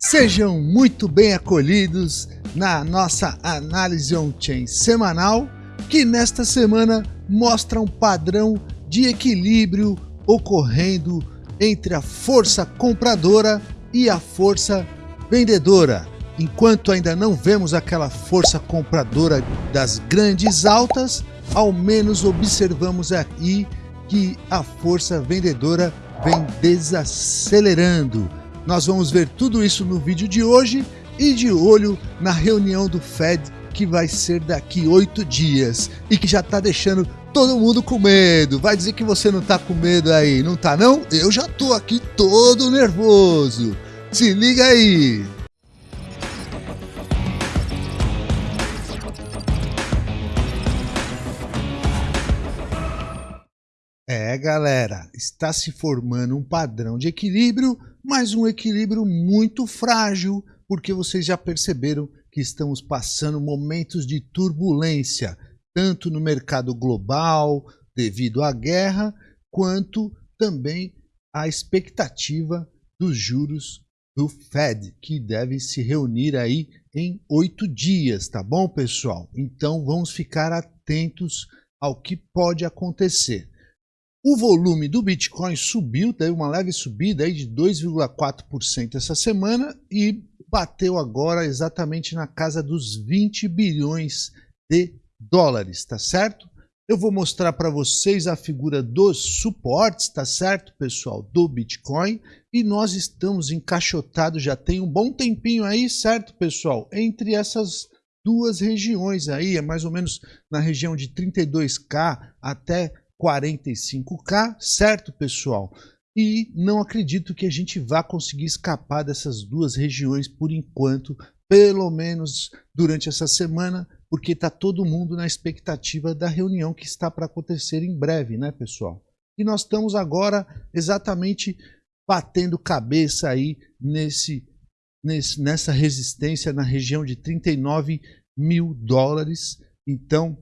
Sejam muito bem acolhidos na nossa análise on-chain semanal, que nesta semana mostra um padrão de equilíbrio ocorrendo entre a força compradora e a força vendedora. Enquanto ainda não vemos aquela força compradora das grandes altas, ao menos observamos aí que a força vendedora vem desacelerando. Nós vamos ver tudo isso no vídeo de hoje e de olho na reunião do Fed que vai ser daqui oito dias e que já está deixando todo mundo com medo. Vai dizer que você não está com medo aí, não tá não? Eu já tô aqui todo nervoso. Se liga aí. É, galera, está se formando um padrão de equilíbrio, mas um equilíbrio muito frágil, porque vocês já perceberam que estamos passando momentos de turbulência, tanto no mercado global, devido à guerra, quanto também à expectativa dos juros do Fed, que deve se reunir aí em oito dias, tá bom, pessoal? Então vamos ficar atentos ao que pode acontecer. O volume do Bitcoin subiu, teve uma leve subida aí de 2,4% essa semana e bateu agora exatamente na casa dos 20 bilhões de dólares, tá certo? Eu vou mostrar para vocês a figura dos suportes, tá certo, pessoal, do Bitcoin. E nós estamos encaixotados já tem um bom tempinho aí, certo, pessoal? Entre essas duas regiões aí, é mais ou menos na região de 32K até 45K, certo, pessoal? E não acredito que a gente vá conseguir escapar dessas duas regiões por enquanto, pelo menos durante essa semana, porque está todo mundo na expectativa da reunião que está para acontecer em breve, né, pessoal? E nós estamos agora exatamente batendo cabeça aí nesse, nesse, nessa resistência na região de 39 mil dólares. Então,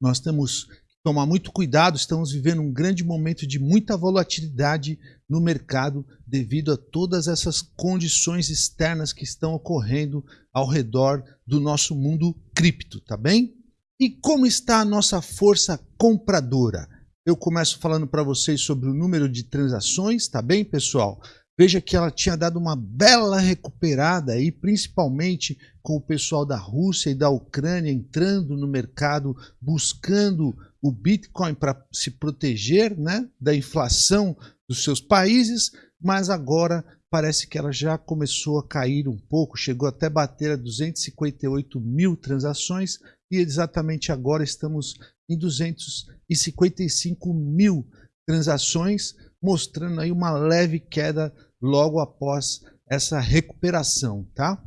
nós temos tomar muito cuidado, estamos vivendo um grande momento de muita volatilidade no mercado devido a todas essas condições externas que estão ocorrendo ao redor do nosso mundo cripto, tá bem? E como está a nossa força compradora? Eu começo falando para vocês sobre o número de transações, tá bem, pessoal? Veja que ela tinha dado uma bela recuperada aí, principalmente com o pessoal da Rússia e da Ucrânia entrando no mercado, buscando o Bitcoin para se proteger né, da inflação dos seus países, mas agora parece que ela já começou a cair um pouco, chegou até bater a 258 mil transações e exatamente agora estamos em 255 mil transações, mostrando aí uma leve queda logo após essa recuperação, tá?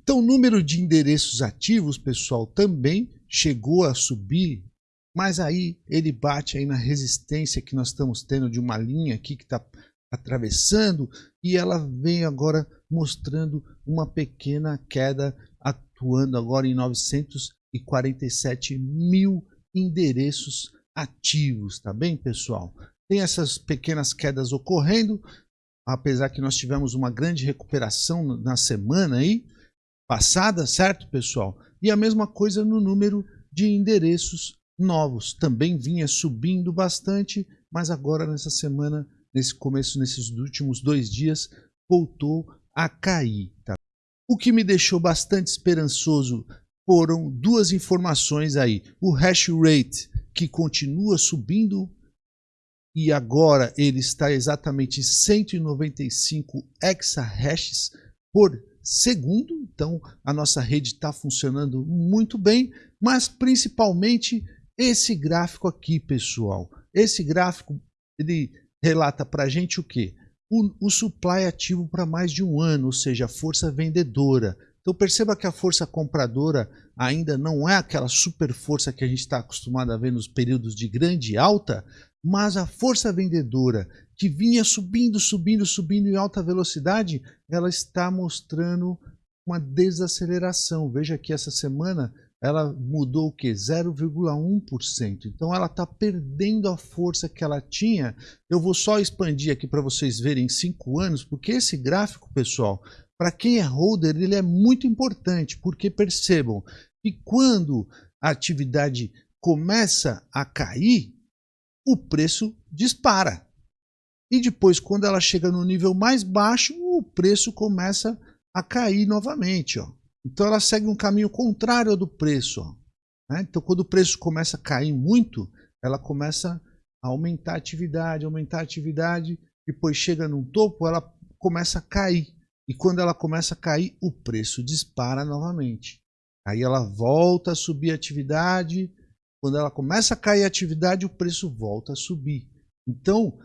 Então, o número de endereços ativos, pessoal, também chegou a subir, mas aí ele bate aí na resistência que nós estamos tendo de uma linha aqui que está atravessando e ela vem agora mostrando uma pequena queda, atuando agora em 947 mil endereços ativos, tá bem, pessoal? Tem essas pequenas quedas ocorrendo, apesar que nós tivemos uma grande recuperação na semana aí passada, certo, pessoal? E a mesma coisa no número de endereços novos, também vinha subindo bastante, mas agora nessa semana, nesse começo, nesses últimos dois dias, voltou a cair. Tá? O que me deixou bastante esperançoso foram duas informações aí. O hash rate, que continua subindo e agora ele está exatamente 195 exahashes por segundo. Então a nossa rede está funcionando muito bem, mas principalmente esse gráfico aqui, pessoal. Esse gráfico ele relata para a gente o que? O, o supply ativo para mais de um ano, ou seja, a força vendedora. Então perceba que a força compradora ainda não é aquela super força que a gente está acostumado a ver nos períodos de grande alta, mas a força vendedora que vinha subindo, subindo, subindo em alta velocidade, ela está mostrando uma desaceleração. Veja que essa semana ela mudou o que? 0,1%. Então ela está perdendo a força que ela tinha. Eu vou só expandir aqui para vocês verem em 5 anos, porque esse gráfico, pessoal, para quem é holder, ele é muito importante, porque percebam que quando a atividade começa a cair, o preço dispara. E depois, quando ela chega no nível mais baixo, o preço começa a cair novamente. Ó. Então ela segue um caminho contrário ao do preço. Ó. Né? Então quando o preço começa a cair muito, ela começa a aumentar a atividade, aumentar a atividade, depois chega num topo, ela começa a cair. E quando ela começa a cair, o preço dispara novamente. Aí ela volta a subir a atividade. Quando ela começa a cair a atividade, o preço volta a subir. Então, o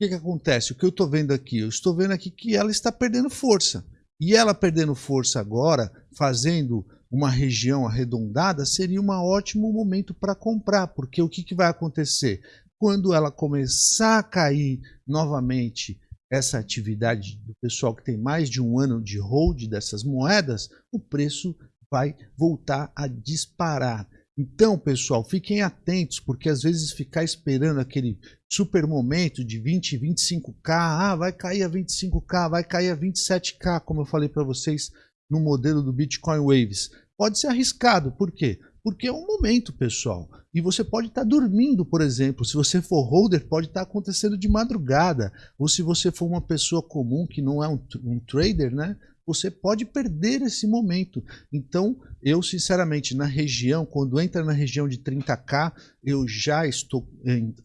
que, que acontece? O que eu estou vendo aqui? Eu estou vendo aqui que ela está perdendo força. E ela perdendo força agora, fazendo uma região arredondada, seria um ótimo momento para comprar, porque o que, que vai acontecer? Quando ela começar a cair novamente essa atividade do pessoal que tem mais de um ano de hold dessas moedas, o preço vai voltar a disparar. Então, pessoal, fiquem atentos, porque às vezes ficar esperando aquele super momento de 20, 25k, ah, vai cair a 25k, vai cair a 27k, como eu falei para vocês no modelo do Bitcoin Waves. Pode ser arriscado, por quê? Porque é um momento, pessoal. E você pode estar tá dormindo, por exemplo. Se você for holder, pode estar tá acontecendo de madrugada. Ou se você for uma pessoa comum que não é um, um trader, né? você pode perder esse momento. Então, eu sinceramente, na região, quando entra na região de 30k, eu já estou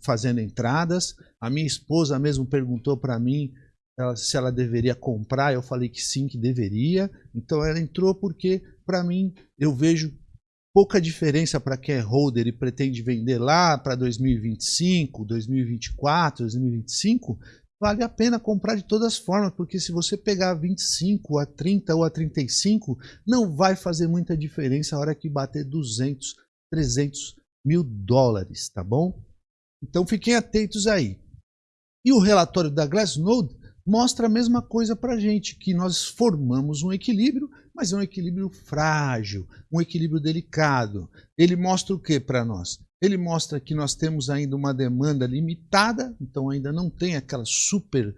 fazendo entradas. A minha esposa mesmo perguntou para mim ela, se ela deveria comprar, eu falei que sim, que deveria. Então ela entrou porque, para mim, eu vejo pouca diferença para quem é holder e pretende vender lá para 2025, 2024, 2025 vale a pena comprar de todas as formas, porque se você pegar 25 a 30 ou a 35, não vai fazer muita diferença a hora que bater 200, 300 mil dólares, tá bom? Então fiquem atentos aí. E o relatório da Glassnode mostra a mesma coisa para a gente, que nós formamos um equilíbrio, mas é um equilíbrio frágil, um equilíbrio delicado. Ele mostra o que para nós? Ele mostra que nós temos ainda uma demanda limitada, então ainda não tem aquela super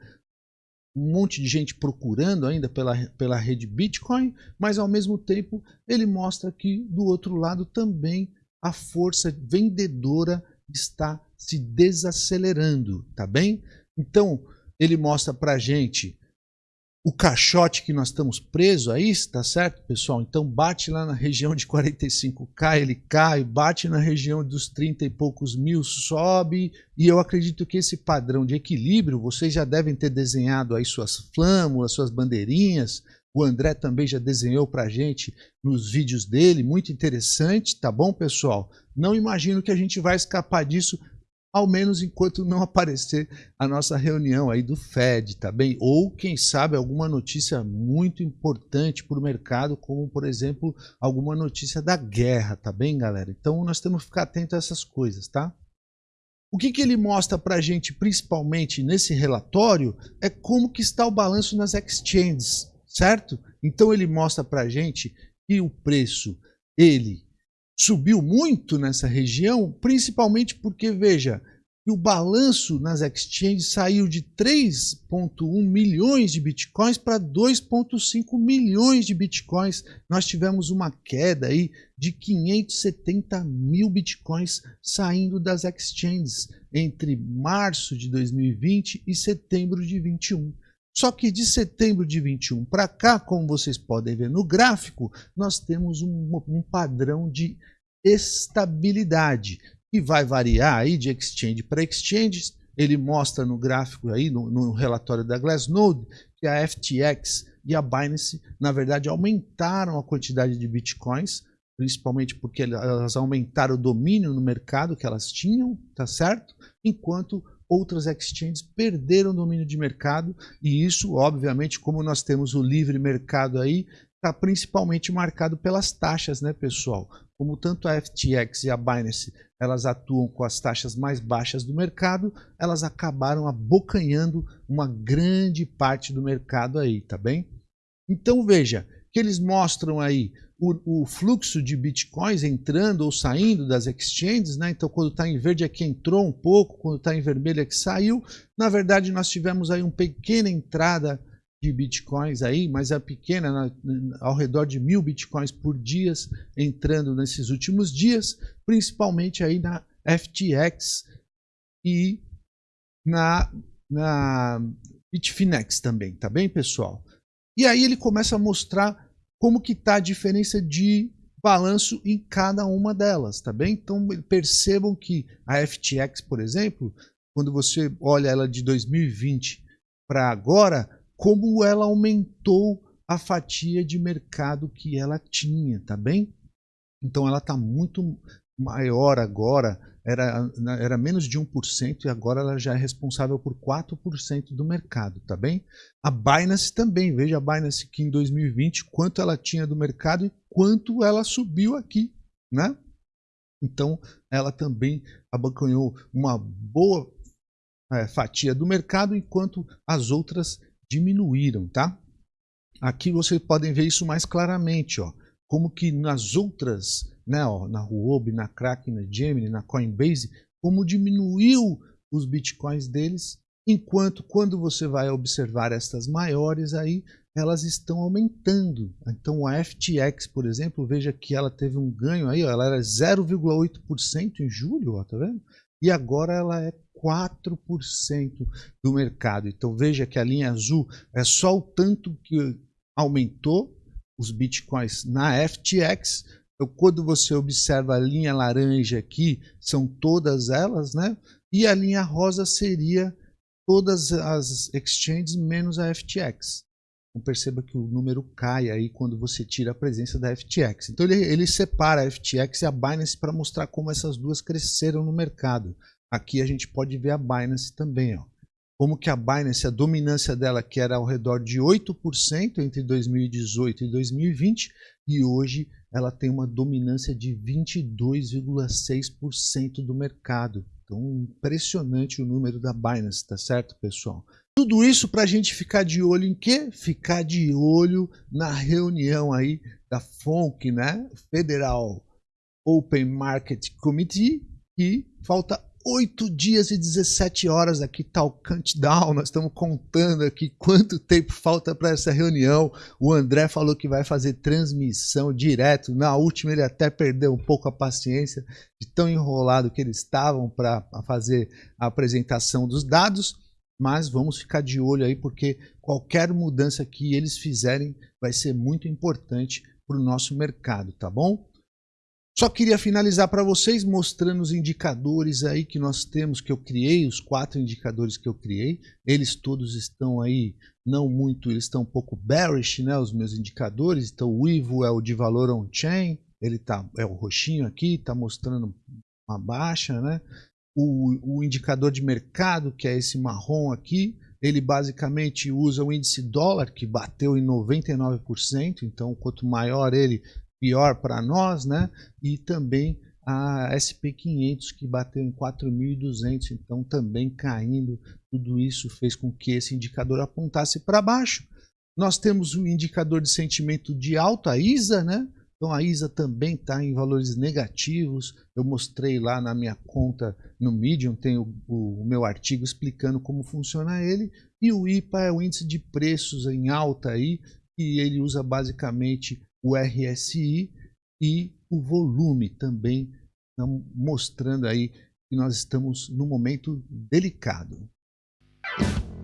um monte de gente procurando ainda pela, pela rede Bitcoin, mas ao mesmo tempo ele mostra que do outro lado também a força vendedora está se desacelerando, tá bem? Então ele mostra para gente o caixote que nós estamos presos aí, tá certo, pessoal? Então bate lá na região de 45k, ele cai, bate na região dos 30 e poucos mil, sobe, e eu acredito que esse padrão de equilíbrio, vocês já devem ter desenhado aí suas flâmulas, suas bandeirinhas, o André também já desenhou para a gente nos vídeos dele, muito interessante, tá bom, pessoal? Não imagino que a gente vai escapar disso ao menos enquanto não aparecer a nossa reunião aí do Fed, tá bem? Ou quem sabe alguma notícia muito importante para o mercado, como por exemplo alguma notícia da guerra, tá bem, galera? Então nós temos que ficar atento a essas coisas, tá? O que, que ele mostra para a gente, principalmente nesse relatório, é como que está o balanço nas exchanges, certo? Então ele mostra para a gente que o preço ele subiu muito nessa região, principalmente porque, veja, o balanço nas exchanges saiu de 3,1 milhões de bitcoins para 2,5 milhões de bitcoins. Nós tivemos uma queda aí de 570 mil bitcoins saindo das exchanges entre março de 2020 e setembro de 21. Só que de setembro de 21 para cá, como vocês podem ver no gráfico, nós temos um, um padrão de estabilidade, que vai variar aí de exchange para exchange. Ele mostra no gráfico aí, no, no relatório da Glassnode, que a FTX e a Binance, na verdade, aumentaram a quantidade de bitcoins, principalmente porque elas aumentaram o domínio no mercado que elas tinham, tá certo? Enquanto outras exchanges perderam domínio de mercado e isso, obviamente, como nós temos o livre mercado aí, está principalmente marcado pelas taxas, né, pessoal? Como tanto a FTX e a Binance elas atuam com as taxas mais baixas do mercado, elas acabaram abocanhando uma grande parte do mercado aí, tá bem? Então veja que eles mostram aí o, o, fluxo de bitcoins entrando ou saindo das exchanges, né? Então, quando está em verde é que entrou um pouco, quando está em vermelho é que saiu. Na verdade, nós tivemos aí uma pequena entrada de bitcoins aí, mas é pequena, na, ao redor de mil bitcoins por dia entrando nesses últimos dias, principalmente aí na FTX e na, na Bitfinex também, tá bem, pessoal? E aí ele começa a mostrar como que tá a diferença de balanço em cada uma delas, tá bem? Então percebam que a FTX, por exemplo, quando você olha ela de 2020 para agora, como ela aumentou a fatia de mercado que ela tinha, tá bem? Então ela está muito maior agora, era, era menos de 1% e agora ela já é responsável por 4% do mercado, tá bem? A Binance também, veja a Binance que em 2020 quanto ela tinha do mercado e quanto ela subiu aqui, né? Então ela também abancanhou uma boa é, fatia do mercado enquanto as outras diminuíram, tá? Aqui vocês podem ver isso mais claramente, ó, como que nas outras, né, ó, na Huobi, na Kraken, na Gemini, na Coinbase, como diminuiu os bitcoins deles, enquanto quando você vai observar estas maiores aí, elas estão aumentando. Então a FTX, por exemplo, veja que ela teve um ganho aí, ó, ela era 0,8% em julho, ó, tá vendo? E agora ela é 4% do mercado. Então veja que a linha azul é só o tanto que aumentou os bitcoins na FTX. Então, quando você observa a linha laranja aqui, são todas elas, né? E a linha rosa seria todas as exchanges menos a FTX. Então perceba que o número cai aí quando você tira a presença da FTX. Então ele, ele separa a FTX e a Binance para mostrar como essas duas cresceram no mercado. Aqui a gente pode ver a Binance também. Ó. Como que a Binance, a dominância dela que era ao redor de 8% entre 2018 e 2020, e hoje ela tem uma dominância de 22,6% do mercado. Então, impressionante o número da Binance, tá certo, pessoal? Tudo isso para a gente ficar de olho em quê? Ficar de olho na reunião aí da FONC, né? Federal Open Market Committee, e falta 8 dias e 17 horas aqui tá o countdown, nós estamos contando aqui quanto tempo falta para essa reunião. O André falou que vai fazer transmissão direto. Na última ele até perdeu um pouco a paciência de tão enrolado que eles estavam para fazer a apresentação dos dados, mas vamos ficar de olho aí porque qualquer mudança que eles fizerem vai ser muito importante para o nosso mercado, tá bom? Só queria finalizar para vocês mostrando os indicadores aí que nós temos, que eu criei, os quatro indicadores que eu criei. Eles todos estão aí, não muito, eles estão um pouco bearish, né, os meus indicadores. Então o IVO é o de valor on-chain, ele tá, é o roxinho aqui, está mostrando uma baixa, né? O, o indicador de mercado, que é esse marrom aqui, ele basicamente usa o índice dólar, que bateu em 99%, então quanto maior ele, pior para nós, né? E também a SP500 que bateu em 4.200, então também caindo. Tudo isso fez com que esse indicador apontasse para baixo. Nós temos um indicador de sentimento de alta, a ISA, né? Então a ISA também está em valores negativos. Eu mostrei lá na minha conta no Medium, tem o, o, o, meu artigo explicando como funciona ele. E o IPA é o índice de preços em alta aí, e ele usa basicamente o RSI e o volume também, mostrando aí que nós estamos num momento delicado.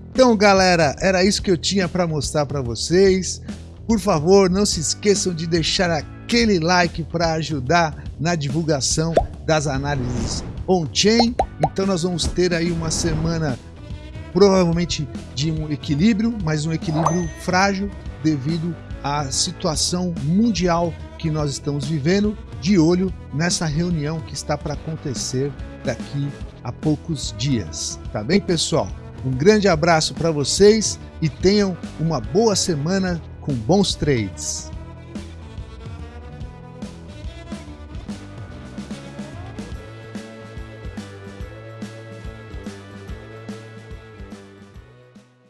Então, galera, era isso que eu tinha para mostrar para vocês. Por favor, não se esqueçam de deixar aquele like para ajudar na divulgação das análises on-chain. Então, nós vamos ter aí uma semana provavelmente de um equilíbrio, mas um equilíbrio frágil devido a situação mundial que nós estamos vivendo, de olho nessa reunião que está para acontecer daqui a poucos dias. Tá bem, pessoal? Um grande abraço para vocês e tenham uma boa semana com bons trades.